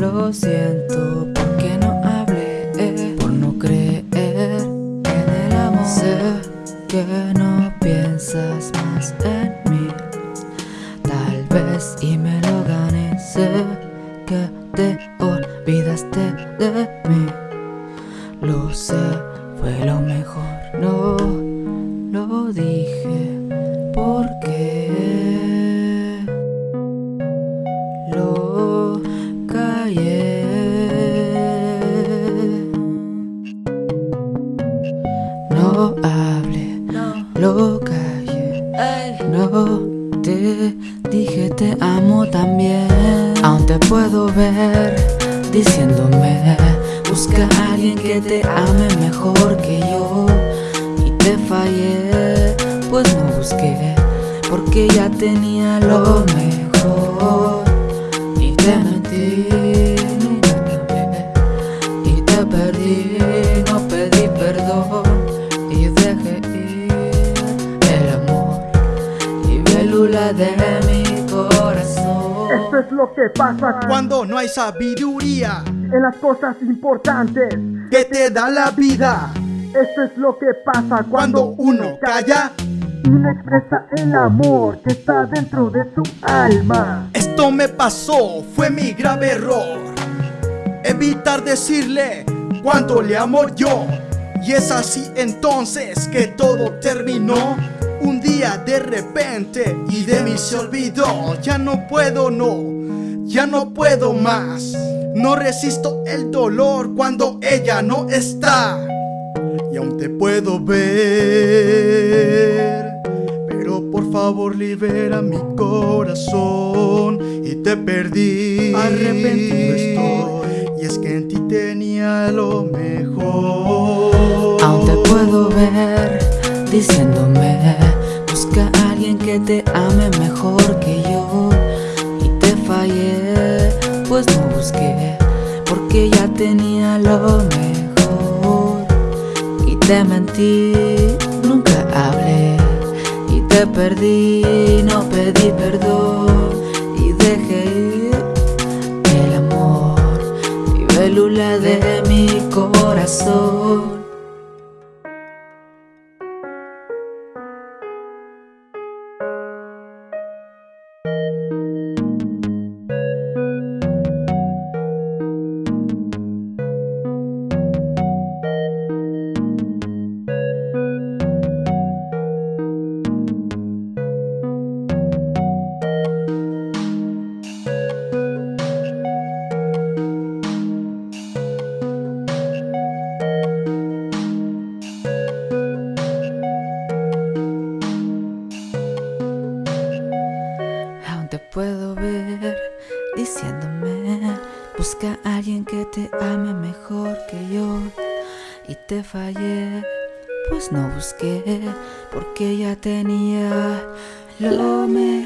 Lo siento porque no hablé, por no creer en el amor. Sé que no piensas más en mí, tal vez y me lo gané. Sé que te olvidaste de mí, lo sé, fue lo mejor. No lo dije porque No. Hablé, lo callé. No te dije te amo también. Aún te puedo ver diciéndome Busca a alguien que te ame mejor que yo Y te fallé, pues no busqué Porque ya tenía lo mejor. Y te es lo que pasa Cuando no hay sabiduría en las cosas importantes que te da la vida. Esto es lo que pasa Cuando uno calla y no expresa el amor que está dentro de su alma. Esto me pasó, fue mi grave error. Evitar decirle cuánto le amo yo. Y es así entonces que todo terminó. Un día de repente y de mí se olvidó. Ya no puedo, no, ya no puedo más. No resisto el dolor cuando ella no está. Y aún te puedo ver. Pero por favor libera mi corazón. Y te perdí. Arrepentido estoy. Y es que en ti tenía lo mejor. Aún te puedo ver diciéndome Busca a alguien que te ame mejor que yo Y te fallé, pues no busqué Porque ya tenía lo mejor. Y te mentí, nunca hablé. Y te perdí, no pedí perdón puedo ver diciéndome Busca a alguien que te ame mejor que yo Y te fallé, pues no busqué Porque ya tenía lo mejor.